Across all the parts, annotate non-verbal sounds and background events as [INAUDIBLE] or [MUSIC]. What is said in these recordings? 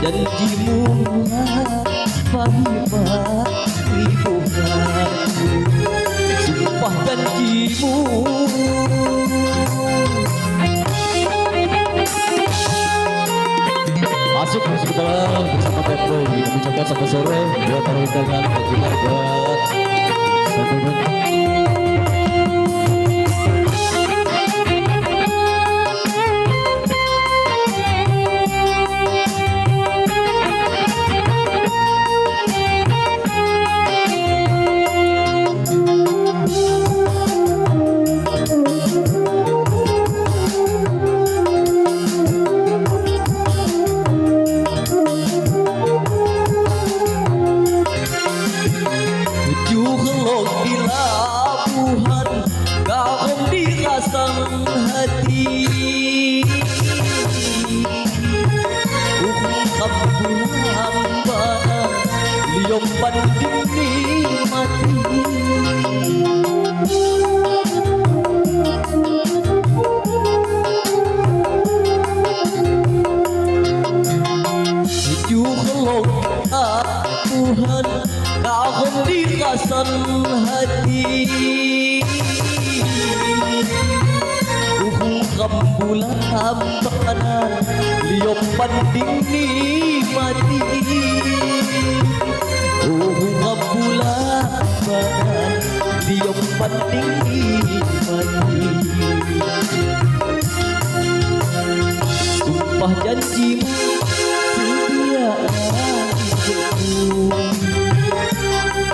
Janjimu Fahimah Ribuan. Sumpah janjimu Masuk masuk ke dalam bersama Tempo. Kita mengucapkan selamat sore Buat dan juga buat Sampai Liom banding nikmati Tujuh kelok Tuhan Garam di rasang hati rambulan hambaran Liom banding nikmati Uhung rambulan hambaran Liom banding nikmati Sumpah janjimu setia hidupku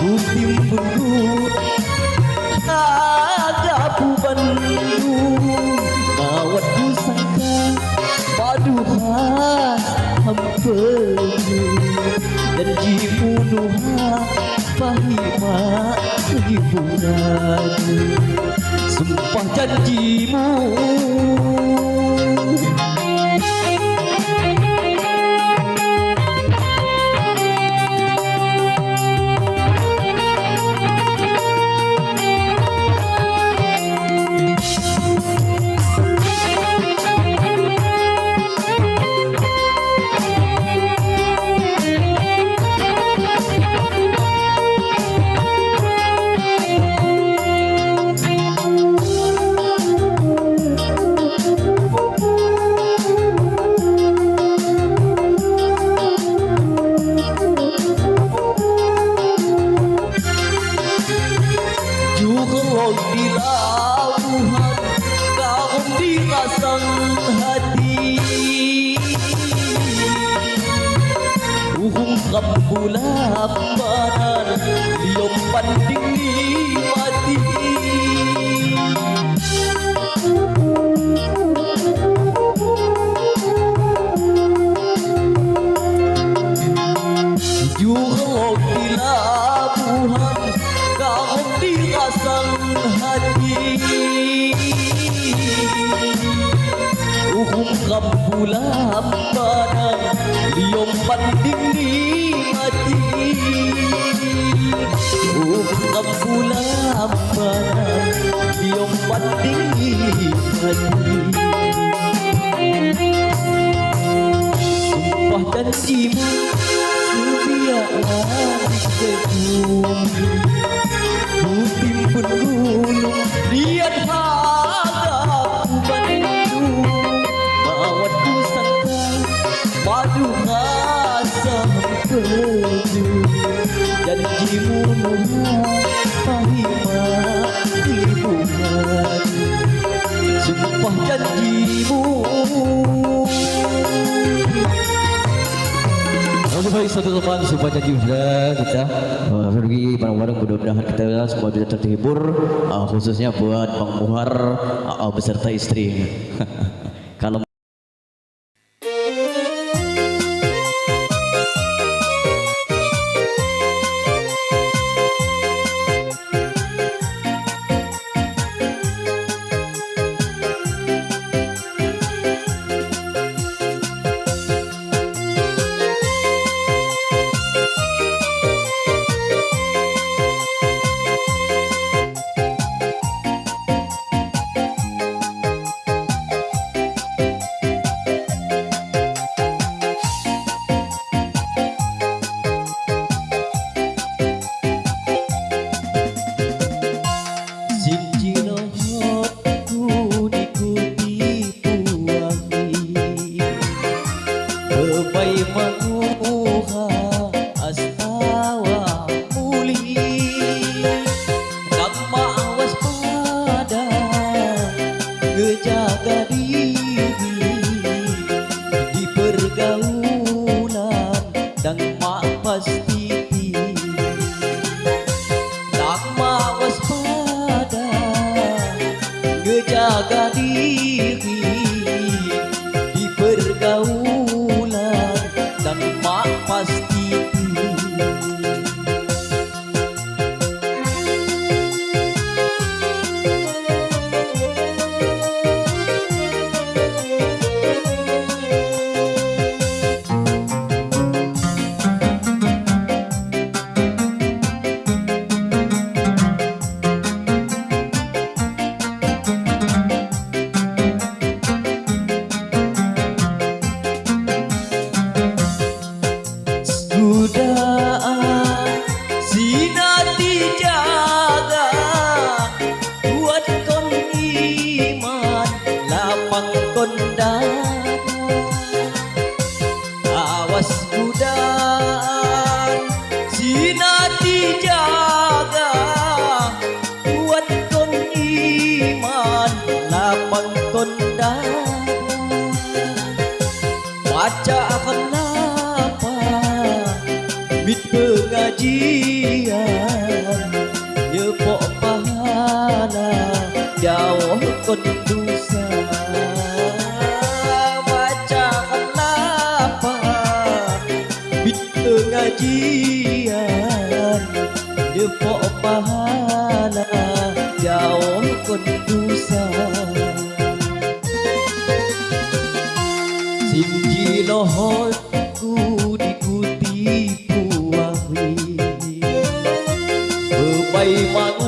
Ku timbun gunung ada bandung Awat ku sangka padu khas hampenu hiburan Sumpah janjimu Juga di lauhan Kau dirasang hati Uhung rambulan banan Rambulan banan Liom banding nikmati Sumpah janjimu Sebiarlah gedung Ku timbun gunung Lihat hadapku bandung Mawat ku sangka Madu rasa pedu Janjimu nuha Sumpah janjimu. Baik satu teman sumpah janji sudah kita. Uh, pergi bareng-bareng mudah-mudahan kita semua bisa terhibur. Uh, khususnya buat Bang Muhar uh, beserta istri. [LAUGHS] Kejaga diri jauh berdosa Macam apa Bila ngajian Depok pahala Jauh berdosa Sinji lohotku dikutipu wahri Bebai manusia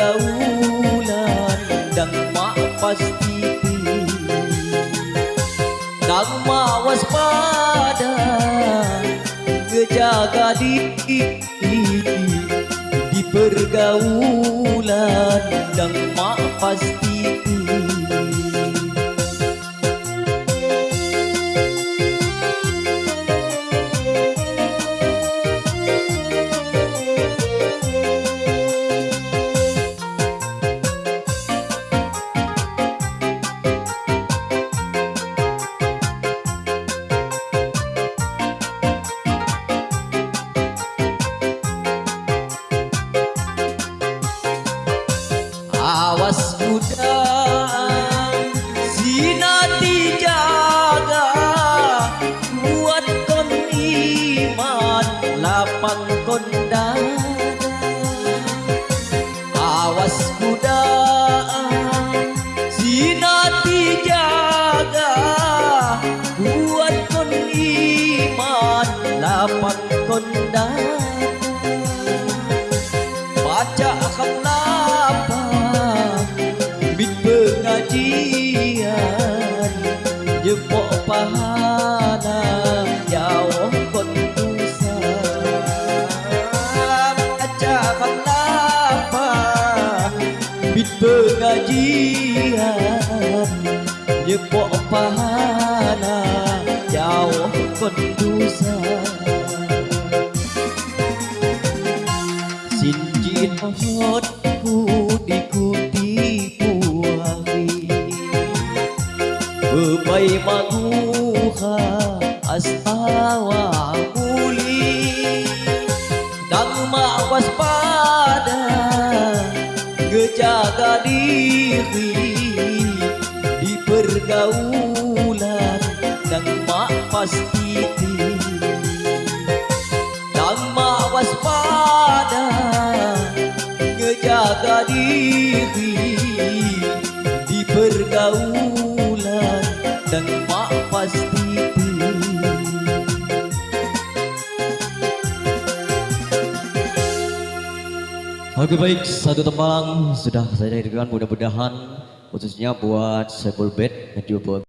pergaulan Dan mak pasti Nang mawas pada Ngejaga diri Di pergaulan Dan mak pasti Awas budak Sinati jaga Buat kon iman Lapang kon dada Awas budak Sinati jaga Buat kon iman Lapang pahana vào quân tu sa acha khanna pa bit pengajian ye po pahana vào quân tu sa xin chị hót astawa muli Dan mawas pada Ngejaga diri Di pergaulan Dan mak pasti dan mawas pada ngejaga diri Oke baik, satu tembang sudah saya dengarkan mudah-mudahan khususnya buat Sepul Bed yang juga buat